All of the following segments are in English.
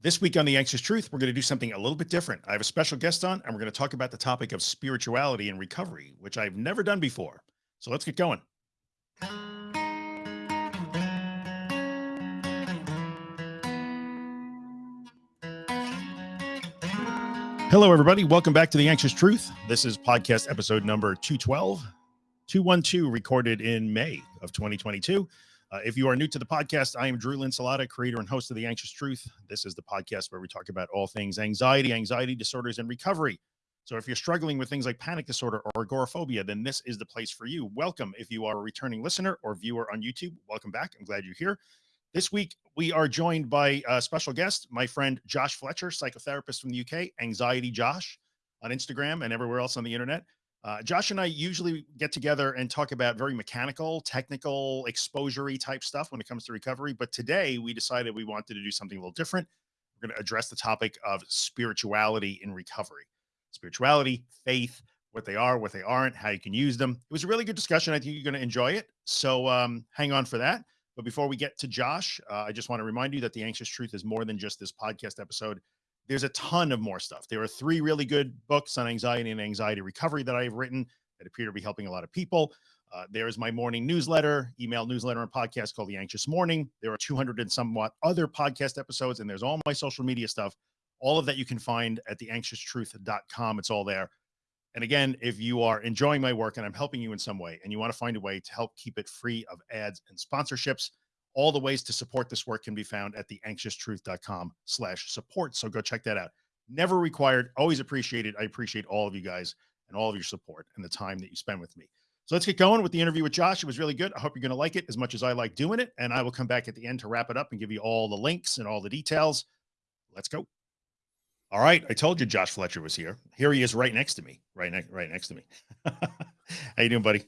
This week on The Anxious Truth, we're going to do something a little bit different. I have a special guest on, and we're going to talk about the topic of spirituality and recovery, which I've never done before. So let's get going. Hello, everybody. Welcome back to The Anxious Truth. This is podcast episode number 212, 212, recorded in May of 2022. Uh, if you are new to the podcast, I am Drew Linsalata, creator and host of The Anxious Truth. This is the podcast where we talk about all things anxiety, anxiety disorders, and recovery. So if you're struggling with things like panic disorder or agoraphobia, then this is the place for you. Welcome. If you are a returning listener or viewer on YouTube, welcome back. I'm glad you're here. This week, we are joined by a special guest, my friend Josh Fletcher, psychotherapist from the UK, Anxiety Josh on Instagram and everywhere else on the internet. Uh, Josh and I usually get together and talk about very mechanical, technical, exposure type stuff when it comes to recovery. But today we decided we wanted to do something a little different. We're going to address the topic of spirituality in recovery, spirituality, faith, what they are, what they aren't, how you can use them. It was a really good discussion. I think you're going to enjoy it. So um, hang on for that. But before we get to Josh, uh, I just want to remind you that the anxious truth is more than just this podcast episode there's a ton of more stuff. There are three really good books on anxiety and anxiety recovery that I've written that appear to be helping a lot of people. Uh, there's my morning newsletter, email newsletter, and podcast called The Anxious Morning. There are 200 and somewhat other podcast episodes, and there's all my social media stuff. All of that you can find at theanxioustruth.com. It's all there. And again, if you are enjoying my work and I'm helping you in some way and you want to find a way to help keep it free of ads and sponsorships, all the ways to support this work can be found at theanxioustruth.com slash support. So go check that out. Never required, always appreciated. I appreciate all of you guys and all of your support and the time that you spend with me. So let's get going with the interview with Josh. It was really good. I hope you're going to like it as much as I like doing it. And I will come back at the end to wrap it up and give you all the links and all the details. Let's go. All right. I told you Josh Fletcher was here. Here he is right next to me, right, next, right next to me. How you doing, buddy?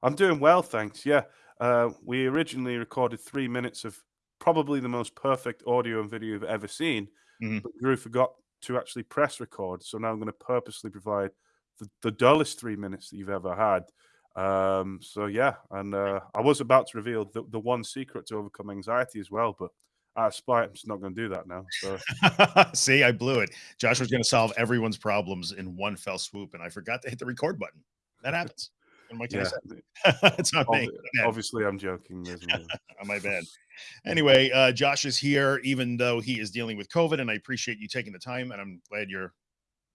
I'm doing well, thanks. Yeah. Uh, we originally recorded three minutes of probably the most perfect audio and video you've ever seen, mm-hmm. but Drew forgot to actually press record. So now I'm going to purposely provide the, the dullest three minutes that you've ever had. Um, so yeah, and uh, I was about to reveal the, the one secret to overcome anxiety as well, but out of spite, I'm just not going to do that now. So see, I blew it. Josh was going to solve everyone's problems in one fell swoop, and I forgot to hit the record button. That happens. What can yeah. I say? it's not me. Obviously, I'm joking. my bad. Anyway, uh, Josh is here, even though he is dealing with COVID, and I appreciate you taking the time, and I'm glad you're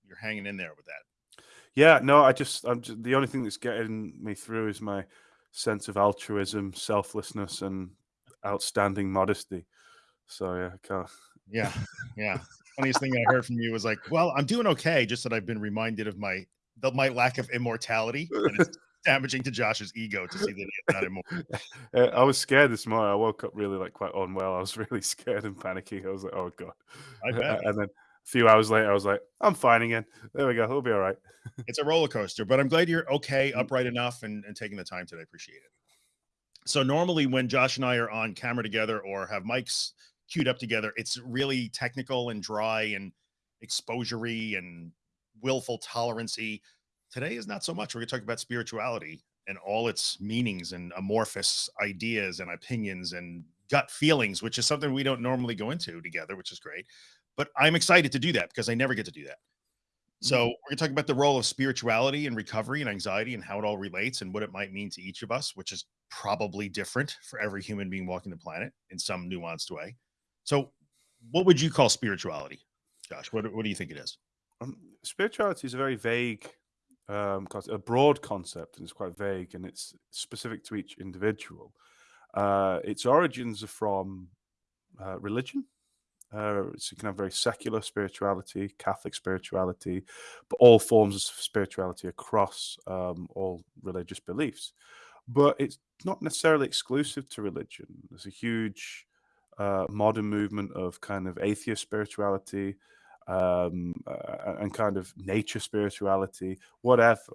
you're hanging in there with that. Yeah, no, I just I'm just, the only thing that's getting me through is my sense of altruism, selflessness, and outstanding modesty. So yeah, I can't. Yeah, yeah. Funniest thing I heard from you was like, "Well, I'm doing okay," just that I've been reminded of my the, my lack of immortality. And it's damaging to Josh's ego to see that he's not immortal. Uh, I was scared this morning. I woke up really like quite unwell. I was really scared and panicky. I was like, "Oh god!" And then a few hours later, I was like, "I'm fine again. There we go. We'll be all right." it's a roller coaster, but I'm glad you're okay, mm. upright enough, and, and taking the time today. Appreciate it. So normally when Josh and I are on camera together or have mics queued up together, it's really technical and dry and exposury and willful tolerancy Today is not so much. We're going to talk about spirituality and all its meanings and amorphous ideas and opinions and gut feelings, which is something we don't normally go into together, which is great. But I'm excited to do that because I never get to do that. So mm-hmm. we're going to talk about the role of spirituality and recovery and anxiety and how it all relates and what it might mean to each of us, which is probably different for every human being walking the planet in some nuanced way. So what would you call spirituality, Josh? What, what do you think it is? Um, spirituality is a very vague um, a broad concept and it's quite vague and it's specific to each individual. Uh, its origins are from uh, religion. Uh, so you can have very secular spirituality, Catholic spirituality, but all forms of spirituality across um, all religious beliefs. But it's not necessarily exclusive to religion. There's a huge uh, modern movement of kind of atheist spirituality, um, uh, and kind of nature spirituality, whatever.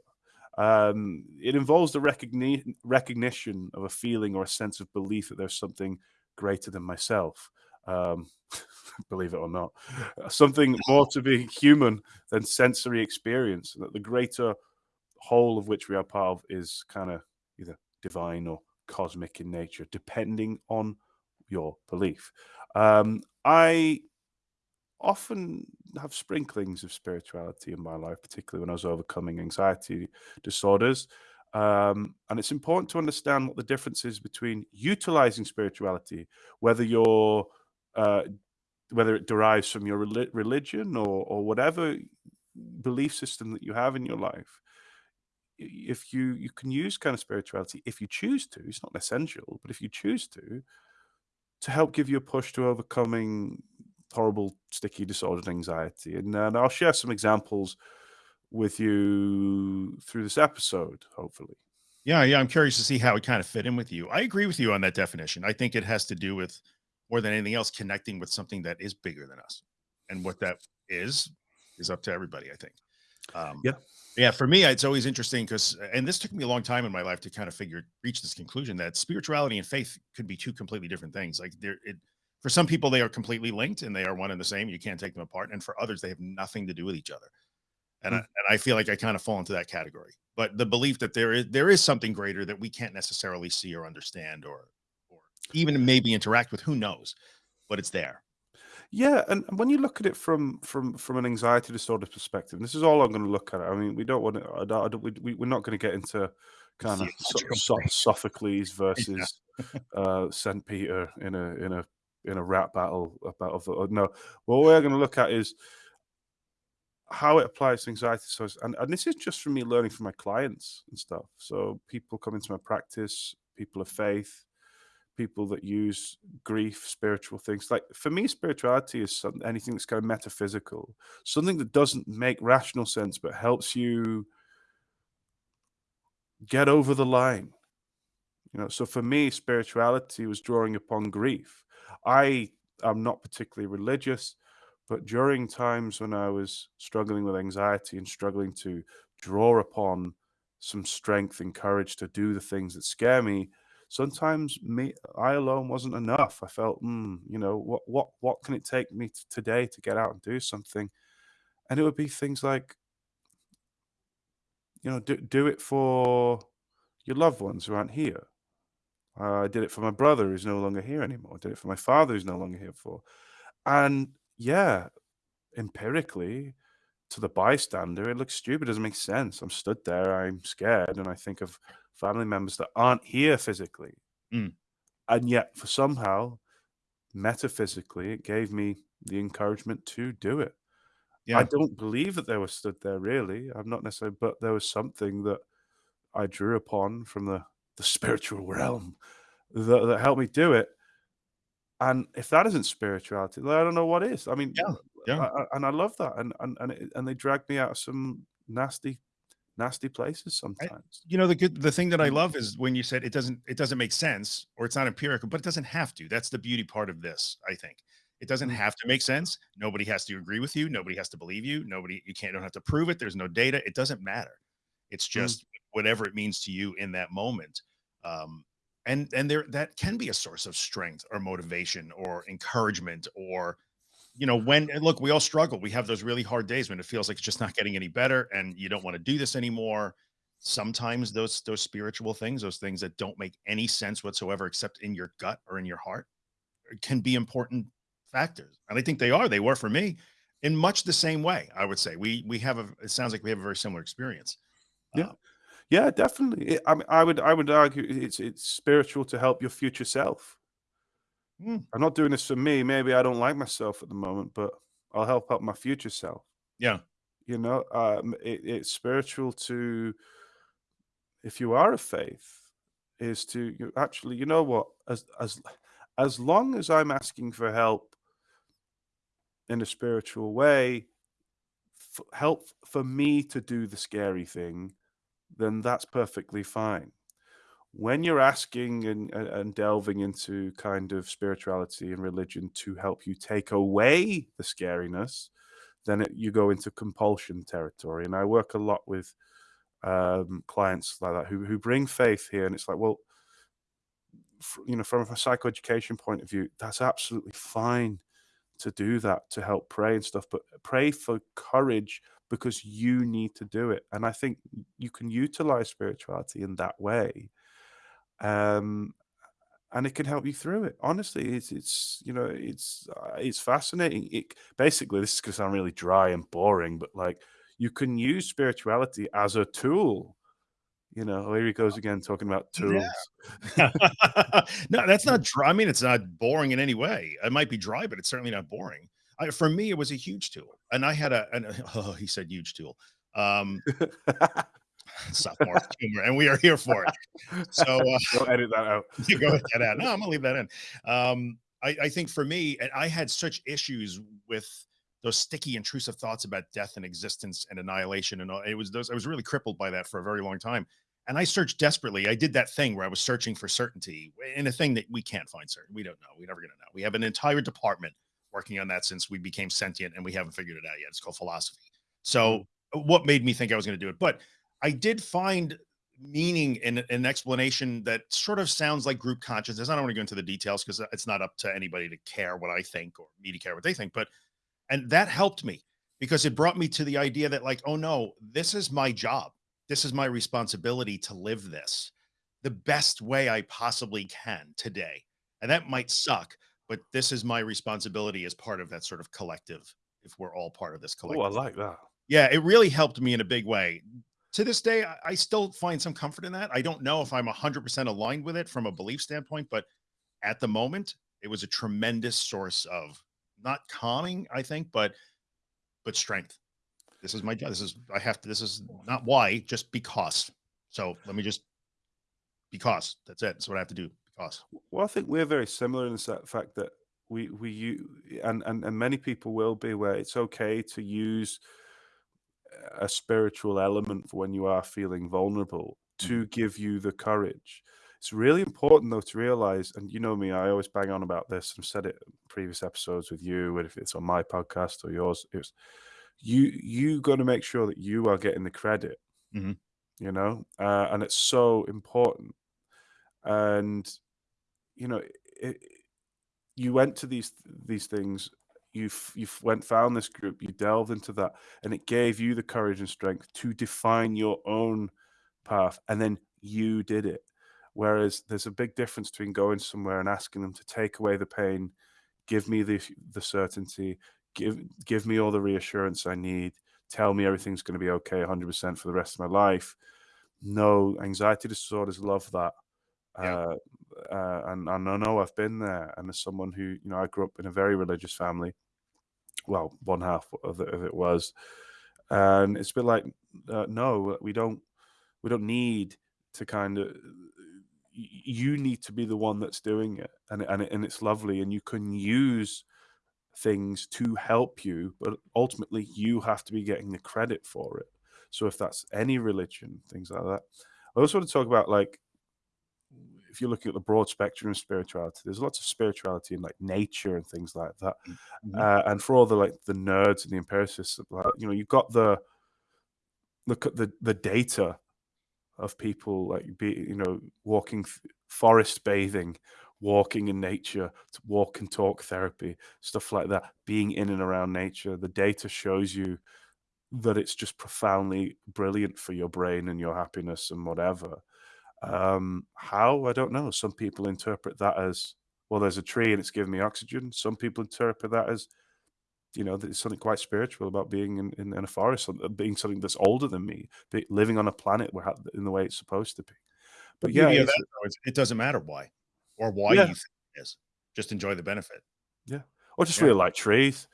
Um, it involves the recogni- recognition of a feeling or a sense of belief that there's something greater than myself. Um, believe it or not, something more to be human than sensory experience, that the greater whole of which we are part of is kind of either divine or cosmic in nature, depending on your belief. Um, I often have sprinklings of spirituality in my life, particularly when I was overcoming anxiety disorders. Um, and it's important to understand what the difference is between utilizing spirituality, whether you're uh, whether it derives from your rel- religion or or whatever belief system that you have in your life. If you you can use kind of spirituality if you choose to, it's not essential, but if you choose to, to help give you a push to overcoming horrible sticky disordered anxiety. And, and I'll share some examples with you through this episode, hopefully. Yeah, yeah. I'm curious to see how it kind of fit in with you. I agree with you on that definition. I think it has to do with more than anything else connecting with something that is bigger than us. And what that is is up to everybody, I think. Um, yeah. Yeah. For me, it's always interesting because, and this took me a long time in my life to kind of figure, reach this conclusion that spirituality and faith could be two completely different things. Like there, it, for some people, they are completely linked and they are one and the same. You can't take them apart. And for others, they have nothing to do with each other. And, mm. I, and I feel like I kind of fall into that category. But the belief that there is there is something greater that we can't necessarily see or understand or or even maybe interact with, who knows, but it's there. Yeah, and when you look at it from from from an anxiety disorder perspective, this is all I'm going to look at. I mean, we don't want to. I don't, I don't, we, we're not going to get into kind of so, so, Sophocles versus yeah. uh, Saint Peter in a in a in a rap battle about uh, no. What we're going to look at is how it applies to anxiety So, and, and this is just from me learning from my clients and stuff. So people come into my practice, people of faith, people that use grief, spiritual things. Like for me, spirituality is something, anything that's kind of metaphysical, something that doesn't make rational sense, but helps you get over the line. You know, so for me, spirituality was drawing upon grief. I am not particularly religious, but during times when I was struggling with anxiety and struggling to draw upon some strength and courage to do the things that scare me, sometimes me I alone wasn't enough. I felt, mm, you know, what what what can it take me today to get out and do something? And it would be things like, you know, do do it for your loved ones who aren't here. Uh, I did it for my brother who's no longer here anymore. I did it for my father who's no longer here for. And yeah, empirically, to the bystander, it looks stupid. It doesn't make sense. I'm stood there, I'm scared, and I think of family members that aren't here physically. Mm. And yet, for somehow, metaphysically, it gave me the encouragement to do it. Yeah. I don't believe that they were stood there really. I'm not necessarily, but there was something that I drew upon from the, the spiritual realm that, that helped me do it. And if that isn't spirituality, I don't know what is. I mean, yeah, yeah. I, I, and I love that. And and and, it, and they dragged me out of some nasty nasty places sometimes. I, you know, the good the thing that I mm. love is when you said it doesn't it doesn't make sense or it's not empirical, but it doesn't have to. That's the beauty part of this, I think. It doesn't mm. have to make sense. Nobody has to agree with you. Nobody has to believe you. Nobody you can't don't have to prove it. There's no data. It doesn't matter. It's mm. just mm. Whatever it means to you in that moment. Um, and and there that can be a source of strength or motivation or encouragement or you know, when look, we all struggle. We have those really hard days when it feels like it's just not getting any better and you don't want to do this anymore. Sometimes those those spiritual things, those things that don't make any sense whatsoever except in your gut or in your heart uh, can be important factors. And I think they are. They were for me in much the same way, I would say. We we have a it sounds like we have a very similar experience. Yeah. Uh, yeah, definitely. I mean, I would I would argue it's it's spiritual to help your future self. Mm. I'm not doing this for me. Maybe I don't like myself at the moment, but I'll help out my future self. Yeah. You know, um, it, it's spiritual to, if you are a faith, is to you actually, you know what, as as as long as I'm asking for help in a spiritual way, help for me to do the scary thing, then that's perfectly fine when you're asking and, and delving into kind of spirituality and religion to help you take away the scariness, then it, you go into compulsion territory. And I work a lot with um, clients like that who, who bring faith here. And it's like, well, you know, from a psychoeducation point of view, that's absolutely fine to do that, to help pray and stuff, but pray for courage because you need to do it. And I think you can utilize spirituality in that way um, and it can help you through it. Honestly, it's it's you know it's uh, it's fascinating. It basically this is going to sound really dry and boring, but like you can use spirituality as a tool. You know, here he goes again talking about tools. Yeah. no, that's not dry. I mean, it's not boring in any way. It might be dry, but it's certainly not boring. I, for me, it was a huge tool, and I had a. An, oh, he said huge tool. Um, sophomore humor, and we are here for it. So uh, go edit that out. you go edit that out. No, I'm gonna leave that in. Um, I, I think for me, and I had such issues with those sticky, intrusive thoughts about death and existence and annihilation, and all, it was those. I was really crippled by that for a very long time. And I searched desperately. I did that thing where I was searching for certainty in a thing that we can't find certain. We don't know. We're never going to know. We have an entire department working on that since we became sentient and we haven't figured it out yet. It's called philosophy. So mm. what made me think I was going to do it? But I did find meaning in an explanation that sort of sounds like group consciousness. I don't want to go into the details because it's not up to anybody to care what I think or me to care what they think. But and that helped me because it brought me to the idea that like, oh no, this is my job. This is my responsibility to live this the best way I possibly can today. And that might suck, but this is my responsibility as part of that sort of collective. If we're all part of this collective. Oh, I like that. Yeah, it really helped me in a big way to this day, I, still find some comfort in that. I don't know if I'm 100% aligned with it from a belief standpoint, but at the moment, it was a tremendous source of not calming, I think, but but strength. This is my job. This is I have to. This is not why, just because. So let me just because that's it. That's what I have to do. Well, I think we're very similar in the fact that we we you and and and many people will be where it's okay to use a spiritual element for when you are feeling vulnerable to mm. give you the courage. It's really important though to realize, and you know me, I always bang on about this. I've said it in previous episodes with you, and if it's on my podcast or yours. It's you you got to make sure that you are getting the credit. Mm-hmm. You know, uh, and it's so important. And you know, it, you went to these these things you you went found this group, you delved into that, and it gave you the courage and strength to define your own path, and then you did it. Whereas there's a big difference between going somewhere and asking them to take away the pain, give me the the certainty, give give me all the reassurance I need, tell me everything's going to be okay 100% for the rest of my life. No, anxiety disorders love that. Yeah. Uh, uh, and, and I know I've been there. And as someone who, you know, I grew up in a very religious family, well, one half of it, of it was, and it's been like, uh, no, we don't, we don't need to kind of. You need to be the one that's doing it, and and and it's lovely, and you can use things to help you, but ultimately you have to be getting the credit for it. So if that's any religion, things like that. I also want to talk about like if you're looking at the broad spectrum of spirituality, there's lots of spirituality in like nature and things like that. Mm-hmm. Uh, and for all the like the nerds and the empiricists, like, you know, you've got the look at the the data of people like be you know walking forest bathing walking in nature walk and talk therapy stuff like that being in and around nature the data shows you that it's just profoundly brilliant for your brain and your happiness and whatever um, how? I don't know. Some people interpret that as, well, there's a tree and it's giving me oxygen. Some people interpret that as, you know, there's something quite spiritual about being in, in, in a forest, uh, being something that's older than me, living on a planet where, in the way it's supposed to be. But yeah, that, it doesn't matter why or why yeah. you think it is. Just enjoy the benefit. Yeah. Or just yeah. really like trees.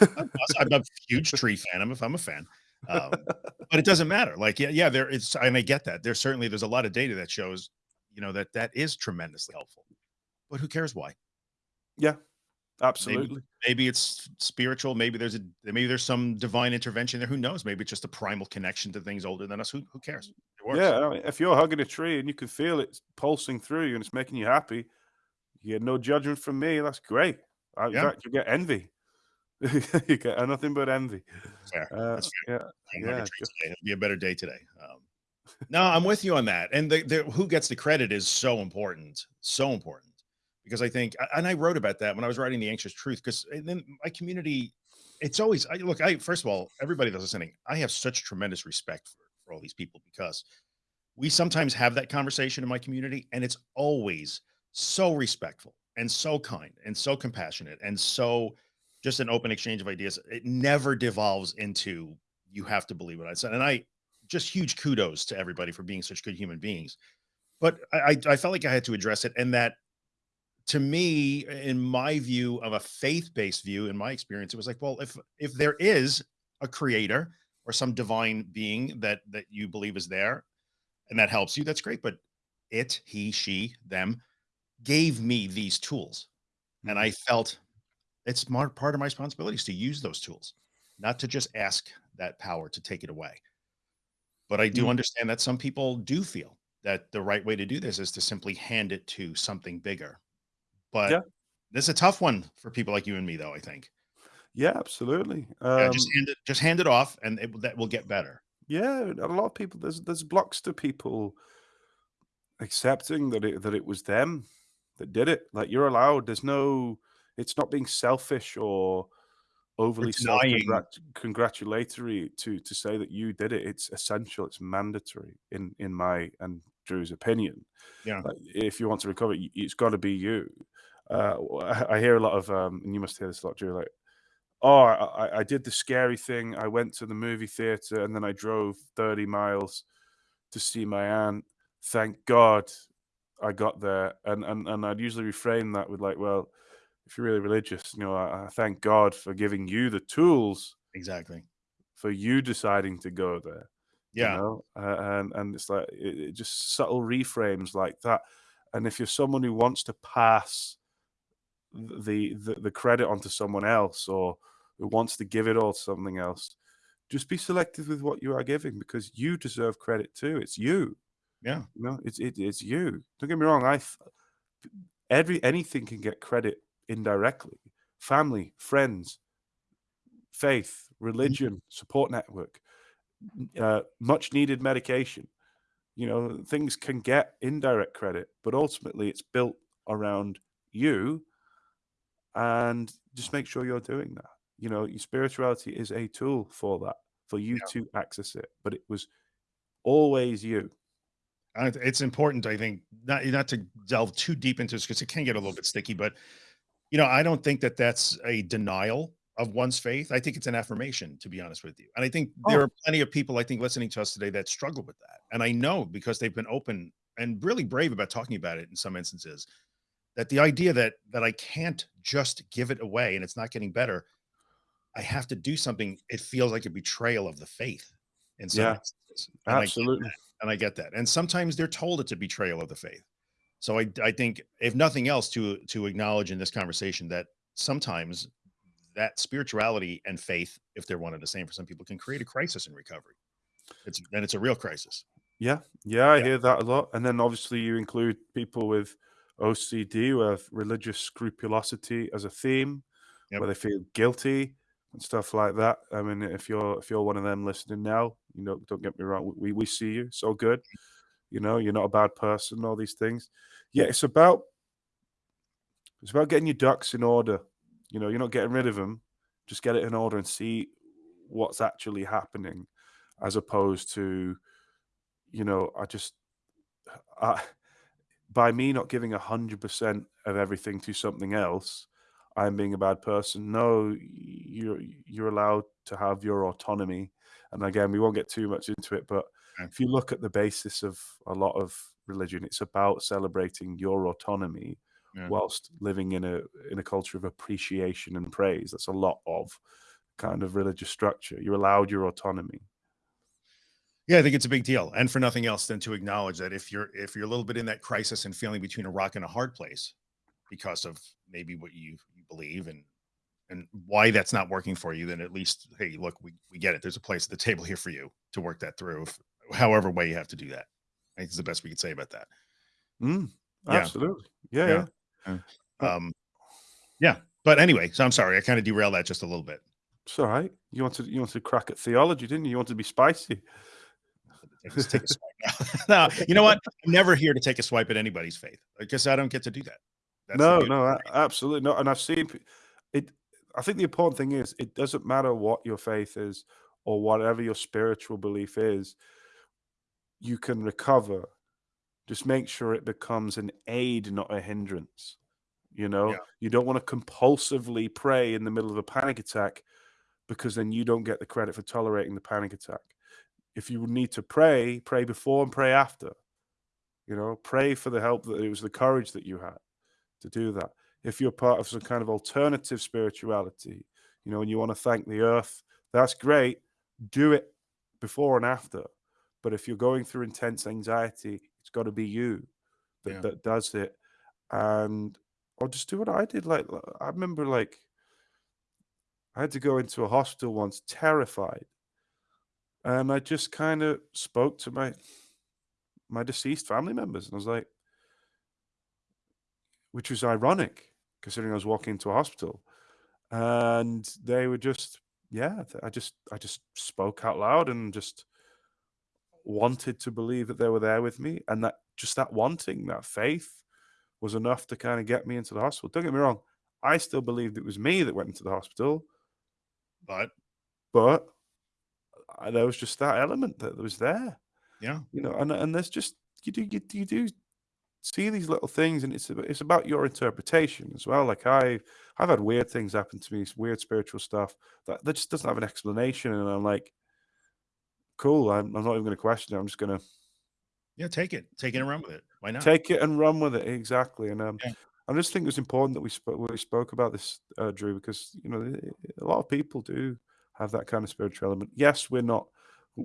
I'm a huge tree fan. I'm a, I'm a fan. Um, but it doesn't matter. Like, yeah, yeah, there is, and I get that. There's certainly there's a lot of data that shows, you know, that that is tremendously helpful. But who cares why? Yeah, absolutely. Maybe, maybe it's spiritual. Maybe there's a maybe there's some divine intervention there. Who knows? Maybe it's just a primal connection to things older than us. Who who cares? Yeah, I mean, if you're hugging a tree and you can feel it pulsing through you and it's making you happy, you get no judgment from me. That's great. In yeah. you get envy. you get nothing but envy. Fair. Uh, That's fair. Yeah, yeah. It'll be a better day today. Um, no, I'm with you on that. And the, the, who gets the credit is so important, so important. Because I think, and I wrote about that when I was writing the anxious truth. Because then my community, it's always I look. I first of all, everybody that's listening, I have such tremendous respect for for all these people because we sometimes have that conversation in my community, and it's always so respectful and so kind and so compassionate and so just an open exchange of ideas. It never devolves into you have to believe what I said. And I just huge kudos to everybody for being such good human beings. But I, I felt like I had to address it. And that to me, in my view of a faith-based view, in my experience, it was like, well, if if there is a creator or some divine being that that you believe is there and that helps you, that's great. But it, he, she, them gave me these tools. And I mm-hmm. felt it's more part of my responsibilities to use those tools, not to just ask that power to take it away. But I do mm. understand that some people do feel that the right way to do this is to simply hand it to something bigger. But yeah. this is a tough one for people like you and me, though, I think. Yeah, absolutely. Um, yeah, just hand it, just hand it off, and it, that will get better. Yeah, a lot of people. There's there's blocks to people accepting that it that it was them that did it. Like you're allowed. There's no. It's not being selfish or overly self congratulatory to to say that you did it. It's essential. It's mandatory in in my and Drew's opinion. Yeah. Like, if you want to recover, it's got to be you. Uh, I hear a lot of, um, and you must hear this a lot, Drew. Like, oh, I, I did the scary thing. I went to the movie theater and then I drove thirty miles to see my aunt. Thank God I got there. And and and I'd usually reframe that with like, well, if you're really religious, you know, I, I thank God for giving you the tools exactly for you deciding to go there. Yeah, you know? uh, and and it's like it, it just subtle reframes like that. And if you're someone who wants to pass the, the the credit onto someone else or who wants to give it all to something else, just be selective with what you are giving because you deserve credit too. It's you. Yeah. You know, it's it, it's you. Don't get me wrong. I every anything can get credit indirectly. Family, friends, faith, religion, support network, uh, much needed medication. You know, things can get indirect credit, but ultimately it's built around you. And just make sure you're doing that. You know, your spirituality is a tool for that, for you yeah. to access it. But it was always you. it's important, I think, not not to delve too deep into this because it can get a little bit sticky. But you know, I don't think that that's a denial of one's faith. I think it's an affirmation, to be honest with you. And I think there oh. are plenty of people, I think, listening to us today that struggle with that. And I know because they've been open and really brave about talking about it in some instances, that the idea that that I can't just give it away and it's not getting better, I have to do something. It feels like a betrayal of the faith in some yeah, instances. And absolutely. I and I get that. And sometimes they're told it's a betrayal of the faith. So I, I think if nothing else to, to acknowledge in this conversation that sometimes that spirituality and faith, if they're one and the same for some people, can create a crisis in recovery. It's then it's a real crisis. Yeah, yeah, I yeah. hear that a lot. And then obviously you include people with OCD with religious scrupulosity as a theme, yep. where they feel guilty and stuff like that. I mean, if you're if you're one of them listening now, you know, don't get me wrong, we we see you so good. You know, you're not a bad person. All these things. Yeah, it's about it's about getting your ducks in order you know, you're not getting rid of them. Just get it in order and see what's actually happening, as opposed to, you know, I just, I, by me not giving a hundred percent of everything to something else, I'm being a bad person. No, you're you're allowed to have your autonomy. And again, we won't get too much into it, but if you look at the basis of a lot of religion, it's about celebrating your autonomy yeah. whilst living in a in a culture of appreciation and praise. That's a lot of kind of religious structure. You're allowed your autonomy. Yeah, I think it's a big deal. And for nothing else than to acknowledge that if you're if you're a little bit in that crisis and feeling between a rock and a hard place because of maybe what you, you believe and and why that's not working for you, then at least, hey, look, we, we get it. There's a place at the table here for you to work that through, if, however way you have to do that. I think it's the best we could say about that. Mm, absolutely. Yeah. yeah. yeah. Um, yeah. But anyway, so I'm sorry, I kind of derailed that just a little bit. It's all right. You wanted you wanted to crack at theology, didn't you? You wanted to be spicy. Let's take a swipe now. no, you know what? I'm never here to take a swipe at anybody's faith because I don't get to do that. That's no, no, absolutely not. And I've seen it. I think the important thing is it doesn't matter what your faith is or whatever your spiritual belief is. You can recover just make sure it becomes an aid, not a hindrance. You know, Yeah. you don't want to compulsively pray in the middle of a panic attack because then you don't get the credit for tolerating the panic attack. If you need to pray, pray before and pray after. You know, pray for the help that it was the courage that you had to do that. If you're part of some kind of alternative spirituality, you know, and you want to thank the earth, that's great. Do it before and after. But if you're going through intense anxiety, it's got to be you that, Yeah. that does it. And I'll just do what I did. Like I remember like I had to go into a hospital once terrified. And I just kind of spoke to my my deceased family members and I was like which was ironic considering I was walking into a hospital. And they were just yeah, I just I just spoke out loud and just wanted to believe that they were there with me and that just that wanting, that faith was enough to kind of get me into the hospital. Don't get me wrong, I still believed it was me that went into the hospital, But but uh, there was just that element that was there, yeah, you know. And and there's just you do you, you do see these little things, and it's it's about your interpretation as well. Like I I've had weird things happen to me, weird spiritual stuff that that just doesn't have an explanation, and I'm like, cool. I'm, I'm not even going to question it. I'm just going to yeah, take it, take it and run with it. Why not? take it and run with it. Exactly. And um, Yeah. I just think it was important that we spoke we spoke about this, uh, Drew, because you know a lot of people do have that kind of spiritual element. Yes, we're not.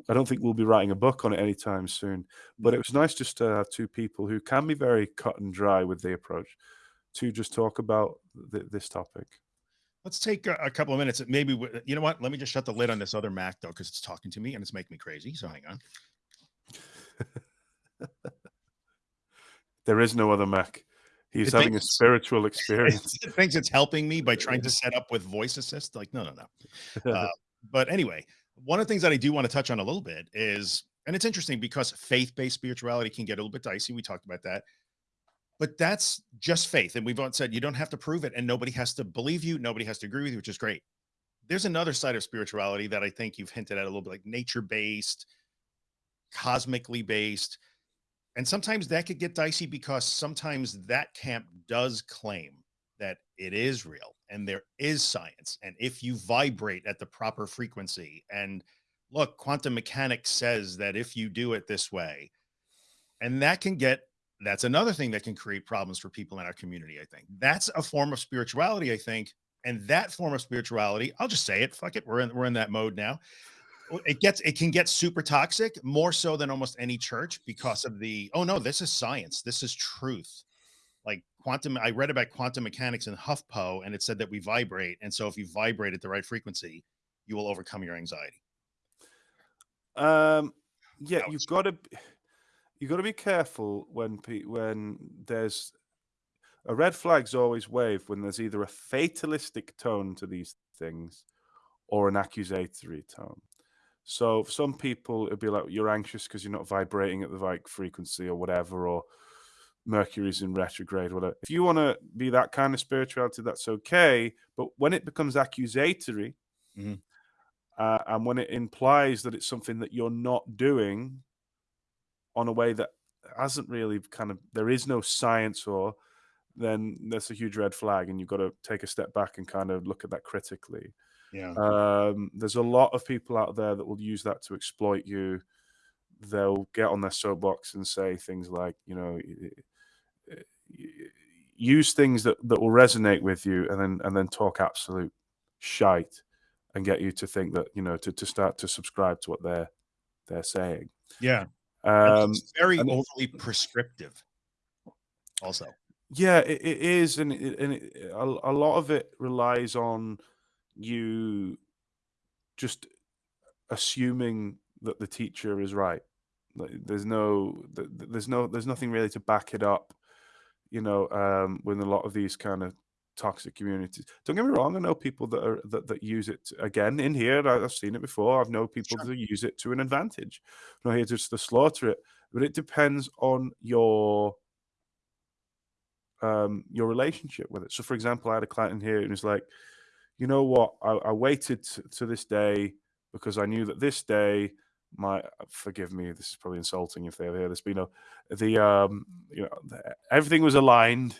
I don't think we'll be writing a book on it anytime soon. But it was nice just to have two people who can be very cut and dry with the approach to just talk about th- this topic. Let's take a, a couple of minutes. Maybe we- you know what? Let me just shut the lid on this other Mac though, because it's talking to me and it's making me crazy. So hang on. There is no other Mac. He's It having a spiritual experience. it thinks it's helping me by trying to set up with voice assist. Like, no, no, no. Uh, but anyway, one of the things that I do want to touch on a little bit is, and it's interesting because faith-based spirituality can get a little bit dicey. We talked about that, but that's just faith. And we've said you don't have to prove it, and nobody has to believe you, nobody has to agree with you, which is great. There's another side of spirituality that I think you've hinted at a little bit, like nature-based, cosmically based. And sometimes that could get dicey because sometimes that camp does claim that it is real and there is science. And if you vibrate at the proper frequency, and look, quantum mechanics says that if you do it this way, and that can get that's another thing that can create problems for people in our community. I think that's a form of spirituality. I think, and that form of spirituality, I'll just say it. Fuck it, we're in we're in that mode now it gets it can get super toxic more so than almost any church because of the oh no this is science this is truth like quantum i read about quantum mechanics in huffpo and it said that we vibrate and so if you vibrate at the right frequency you will overcome your anxiety Um, yeah, you've got to you got to be careful when when there's a red flag's always waved when there's either a fatalistic tone to these things or an accusatory tone. So for some people it'd be like you're anxious because you're not vibrating at the right frequency or whatever, or Mercury's in retrograde, whatever. If you want to be that kind of spirituality, that's okay. But when it becomes accusatory, Mhm. uh, and when it implies that it's something that you're not doing on a way that hasn't really kind of there is no science or then that's a huge red flag and you've got to take a step back and kind of look at that critically. Yeah. Um, there's a lot of people out there that will use that to exploit you. They'll get on their soapbox and say things like you know use things that, that will resonate with you and then and then talk absolute shite and get you to think that you know to, to start to subscribe to what they're they're saying. Yeah um it's very and- overly prescriptive also. Yeah it, it is and, it, and it, a, a lot of it relies on you just assuming that the teacher is right. Like, there's no th- th- there's no there's nothing really to back it up you know um with a lot of these kind of toxic communities don't get me wrong i know people that are that, that use it again in here I- i've seen it before i've known people Sure. that use it to an advantage not here just to slaughter it but it depends on your um your relationship with it so for example i had a client in here and was like you know what i, I waited to this day because i knew that this day my forgive me, this is probably insulting if they hear this, but you know, the um, you know, everything was aligned.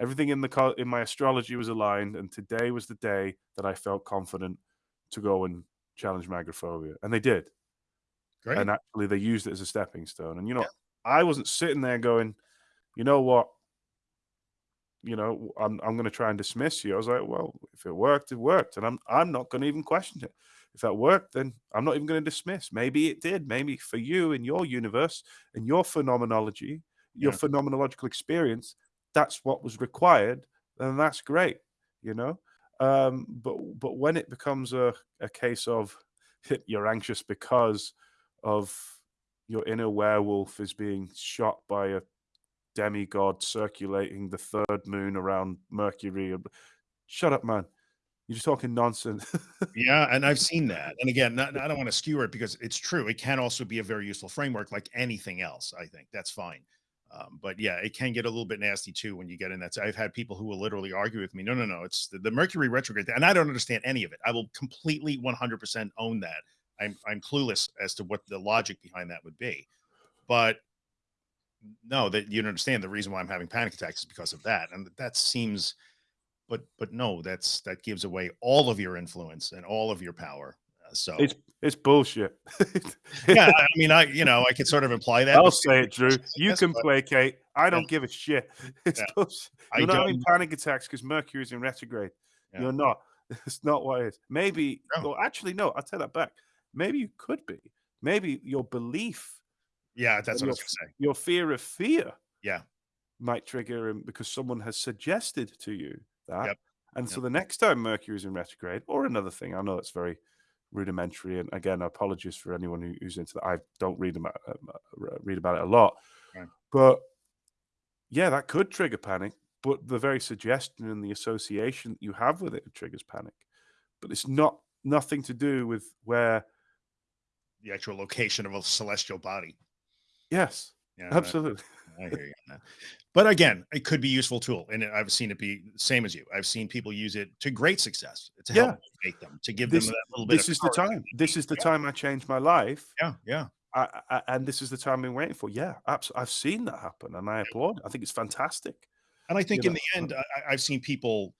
Everything in the in my astrology was aligned, and today was the day that I felt confident to go and challenge my agoraphobia, and they did. Great. And actually, they used it as a stepping stone. And you know, yeah. I wasn't sitting there going, you know what, you know, I'm I'm going to try and dismiss you. I was like, well, if it worked, it worked, and I'm I'm not going to even question it. If that worked, then I'm not even going to dismiss. Maybe it did. Maybe for you in your universe, in your phenomenology, your yeah. phenomenological experience, that's what was required, then that's great. You know, um, but but when it becomes a a case of you're anxious because of your inner werewolf is being shot by a demigod circulating the third moon around Mercury. Shut up, man. You're just talking nonsense. yeah, and I've seen that. And again, not, I don't want to skewer it because it's true. It can also be a very useful framework, like anything else. I think that's fine. Um, but yeah, it can get a little bit nasty too when you get in that. So I've had people who will literally argue with me. No, no, no. It's the, the Mercury retrograde, and I don't understand any of it. I will completely 100% own that. I'm I'm clueless as to what the logic behind that would be. But no, that you understand the reason why I'm having panic attacks is because of that. And that seems but but no, that's that gives away all of your influence and all of your power. So it's it's bullshit. yeah, I mean, I you know I could sort of imply that. I'll say it, Drew. You can but, placate. I don't yeah. give a shit. It's yeah. bullshit. You're I not having panic attacks because Mercury's in retrograde. Yeah. You're not. It's not what it is. Maybe. No. Well, actually, no. I'll take that back. Maybe you could be. Maybe your belief yeah, that's what your, I was saying. Your fear of fear, yeah, might trigger him because someone has suggested to you that. Yep. And yep. so the next time Mercury is in retrograde, or another thing, I know it's very rudimentary, and again, apologies for anyone who, who's into that. I don't read about uh, read about it a lot, right. but yeah, that could trigger panic. But the very suggestion and the association that you have with it triggers panic. But it's not nothing to do with where the actual location of a celestial body. Yes, yeah, absolutely. I hear you on that. But again, it could be a useful tool, and I've seen it be same as you. I've seen people use it to great success to help yeah. them, to give this, them that little bit. This is the time. This is the yeah. time I changed my life. Yeah, yeah. I, I, and this is the time I've been waiting for. Yeah, absolutely. I've seen that happen, and I applaud. I think it's fantastic. And I think you in know, the end, I, I've seen people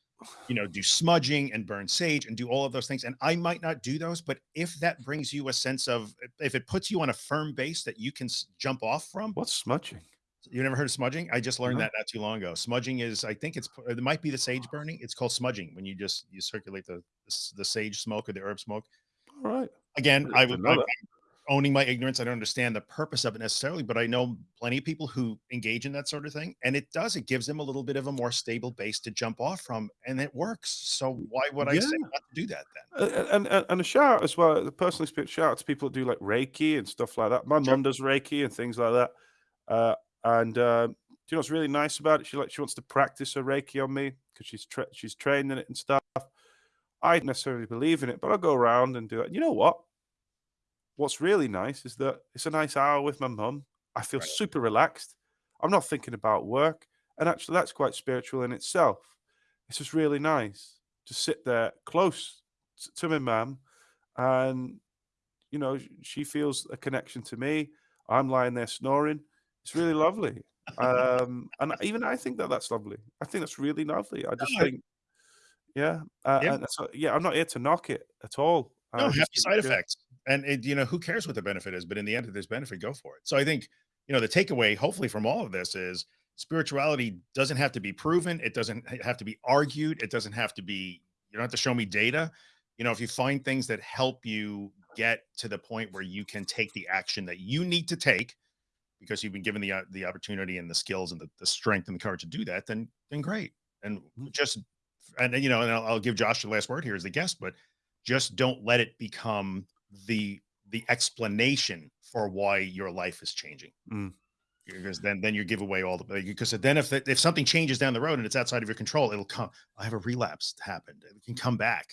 you know, do smudging and burn sage and do all of those things. And I might not do those, but if that brings you a sense of, if it puts you on a firm base that you can jump off from. What's smudging? You never heard of smudging? I just learned no. that not too long ago. Smudging is, I think it's, it might be the sage burning. It's called smudging when you just, you circulate the, the, the sage smoke or the herb smoke. All right. Again, I would, owning my ignorance. I don't understand the purpose of it necessarily, but I know plenty of people who engage in that sort of thing. And it does, it gives them a little bit of a more stable base to jump off from, and it works. So why would I yeah. say not to do that then? And, and, and a shout as well, the personally speak shout out to people that do like Reiki and stuff like that. My sure. mum does Reiki and things like that. Uh, and uh, do you know what's really nice about it? She like she wants to practice her Reiki on me because she's tra she's trained in it and stuff. I don't necessarily believe in it, but I'll go around and do it. You know what? what's really nice is that it's a nice hour with my mum. I feel right. super relaxed. I'm not thinking about work. And actually, that's quite spiritual in itself. It's just really nice to sit there close to my mum. And, you know, she feels a connection to me. I'm lying there snoring. It's really lovely. um, and even I think that that's lovely. I think that's really lovely. I just think, yeah. Uh, yeah. So, yeah, I'm not here to knock it at all. No, happy side effects and it, you know who cares what the benefit is but in the end if there's benefit go for it so i think you know the takeaway hopefully from all of this is spirituality doesn't have to be proven it doesn't have to be argued it doesn't have to be you don't have to show me data you know if you find things that help you get to the point where you can take the action that you need to take because you've been given the uh, the opportunity and the skills and the, the strength and the courage to do that then then great and mm-hmm. just and you know and I'll, I'll give josh the last word here as the guest but just don't let it become the the explanation for why your life is changing. Mm. Because then then you give away all the because then if if something changes down the road and it's outside of your control, it'll come. I have a relapse happened. It can come back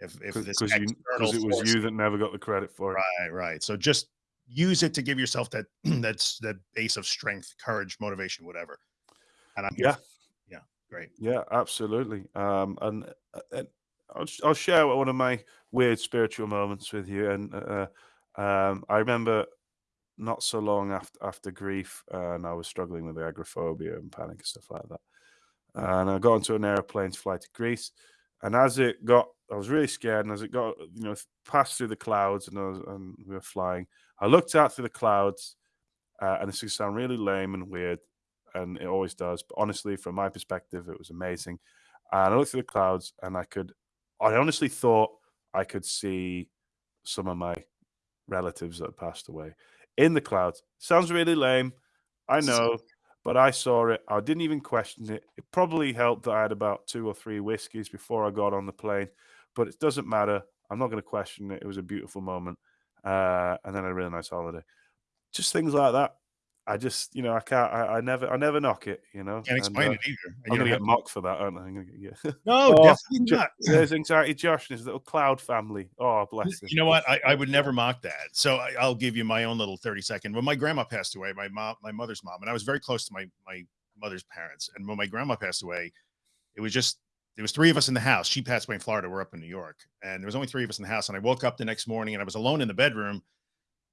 if if this because it was you that never got the credit for it. Right, right. So just use it to give yourself that that's that base of strength, courage, motivation, whatever. And I'm yeah, yeah, great. Yeah, absolutely. Um, and, uh, and I'll, I'll share one of my weird spiritual moments with you, and uh, Um, I remember not so long after after grief, uh, and I was struggling with agoraphobia and panic and stuff like that. And I got onto an airplane to fly to Greece, and as it got, I was really scared. And as it got, you know, passed through the clouds, and, was, and we were flying, I looked out through the clouds, uh, and this is sound really lame and weird, and it always does. But honestly, from my perspective, it was amazing. And I looked through the clouds, and I could, I honestly thought I could see some of my relatives that passed away in the clouds. Sounds really lame, I know, but I saw it. I didn't even question it. It probably helped that I had about two or three whiskeys before I got on the plane, but it doesn't matter. I'm not going to question it. It was a beautiful moment. Uh, and then a really nice holiday. Just things like that. I just, you know, I can't, I, I never, I never knock it, you know. Can't explain and, uh, it either. I'm going to get mocked for that, aren't I? I'm gonna get, yeah. No, Oh, definitely Jo- not. There's anxiety Josh and his little cloud family. Oh, bless him. You know what? I, I would never mock that. So I, I'll give you my own little 30 second. When my grandma passed away, my mom, my mother's mom, and I was very close to my my mother's parents. And when my grandma passed away, it was just there was three of us in the house. She passed away in Florida. We're up in New York, and there was only three of us in the house. And I woke up the next morning and I was alone in the bedroom.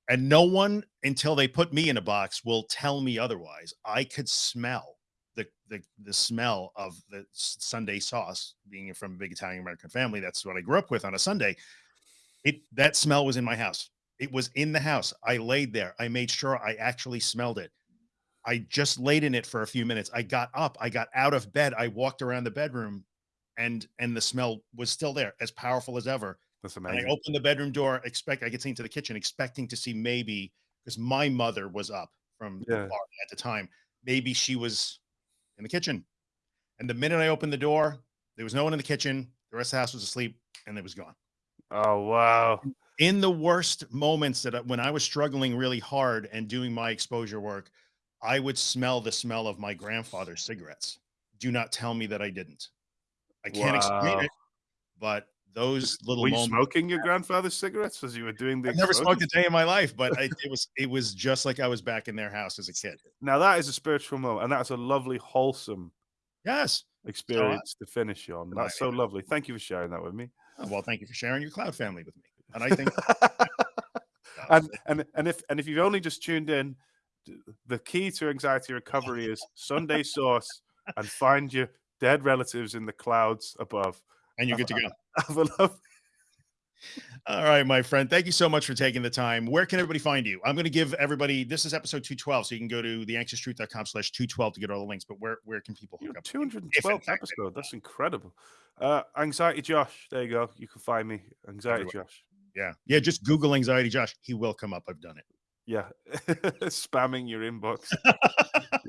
And no one until they put me in a box will tell me otherwise. I could smell the the the smell of the Sunday sauce. Being from a big Italian American family, that's what I grew up with on a Sunday. It that smell was in my house. It was in the house. I laid there. I made sure I actually smelled it. I just laid in it for a few minutes. I got up. I got out of bed. I walked around the bedroom, and and the smell was still there, as powerful as ever. That's And I amazing. opened the bedroom door, expect I get into the kitchen, expecting to see maybe because my mother was up from the Yeah. bar at the time. Maybe she was in the kitchen. And the minute I opened the door, there was no one in the kitchen. The rest of the house was asleep, and it was gone. Oh, wow. In the worst moments that when I was struggling really hard and doing my exposure work, I would smell the smell of my grandfather's cigarettes. Do not tell me that I didn't. I can't explain it, but those little Were you moments. smoking your grandfather's cigarettes as you were doing the I've never smoked a day in my life, but I, it was it was just like I was back in their house as a kid. Now, that is a spiritual moment, and that's a lovely, wholesome Yes. Uh, experience to finish on. That's so lovely. Thank you for sharing that with me. Oh, well, thank you for sharing your cloud family with me. And I think and and and if and if you've only just tuned in, the key to anxiety recovery is Sunday sauce and find your dead relatives in the clouds above. and you're good to go. Have a love. All right, my friend. Thank you so much for taking the time. Where can everybody find you? I'm going to give everybody this is episode 212, so you can go to theanxioustruth.com slash 212 to get all the links. But where where can people hook up? with you? If, in 212th episode. That's incredible. Uh, anxiety Josh. There you go. You can find me. Anxiety Everywhere. Josh. Yeah. Yeah. Just Google anxiety Josh. He will come up. I've done it. Yeah. Spamming your inbox.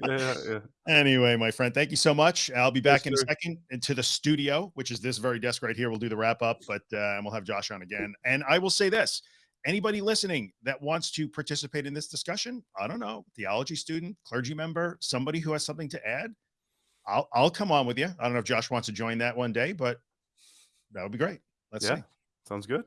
yeah, yeah. Anyway, my friend, thank you so much. I'll be back in a second into the studio, which is this very desk right here. We'll do the wrap up, but uh, and we'll have Josh on again. And I will say this anybody listening that wants to participate in this discussion, I don't know, theology student, clergy member, somebody who has something to add, I'll, I'll come on with you. I don't know if Josh wants to join that one day, but that would be great. Let's yeah. see. Sounds good.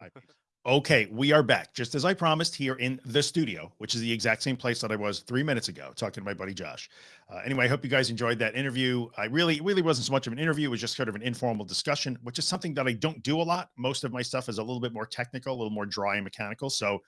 Okay, we are back, just as I promised, here in the studio, which is the exact same place that I was three minutes ago, talking to my buddy Josh. Uh, anyway, I hope you guys enjoyed that interview. I really, really wasn't so much of an interview; it was just sort of an informal discussion, which is something that I don't do a lot. Most of my stuff is a little bit more technical, a little more dry and mechanical. So,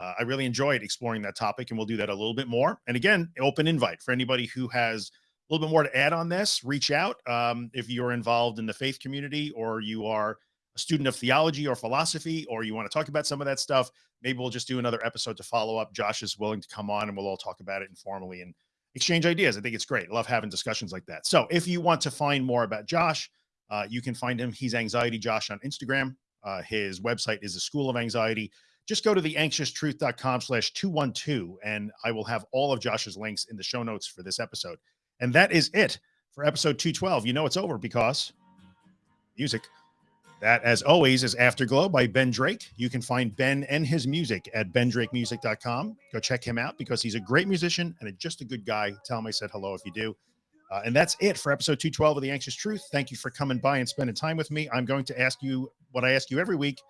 uh, I really enjoyed exploring that topic, and we'll do that a little bit more. And again, open invite for anybody who has a little bit more to add on this. Reach out um, if you're involved in the faith community or you are a student of theology or philosophy, or you want to talk about some of that stuff, maybe we'll just do another episode to follow up. Josh is willing to come on and we'll all talk about it informally and exchange ideas. I think it's great. I love having discussions like that. So if you want to find more about Josh, uh, you can find him. He's Anxiety Josh on Instagram. Uh, his website is the School of Anxiety. Just go to theanxioustruth.com slash 212 and I will have all of Josh's links in the show notes for this episode. And that is it for episode 212. You know it's over because music. That, as always, is Afterglow by Ben Drake. You can find Ben and his music at bendrakemusic.com. Go check him out because he's a great musician and a, just a good guy. Tell him I said hello if you do. Uh, and that's it for episode 212 of The Anxious Truth. Thank you for coming by and spending time with me. I'm going to ask you what I ask you every week,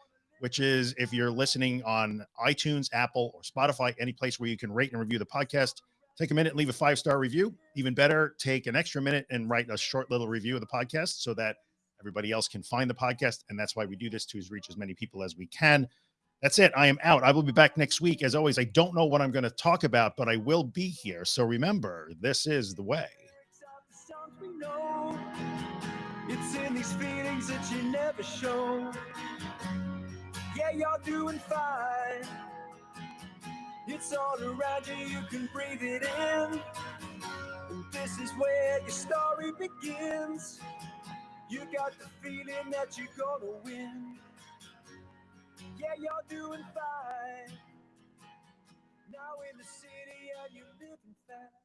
which is if you're listening on iTunes, Apple, or Spotify, any place where you can rate and review the podcast, take a minute and leave a five star review. Even better, take an extra minute and write a short little review of the podcast so that everybody else can find the podcast. And that's why we do this to reach as many people as we can. That's it. I am out. I will be back next week. As always, I don't know what I'm going to talk about, but I will be here. So remember, this is the way. It's in these feelings that you never show. Yeah, you're doing fine. It's all around you, you can breathe it in. And this is where your story begins. You got the feeling that you're gonna win. Yeah, you're doing fine. Now in the city and you're living fast.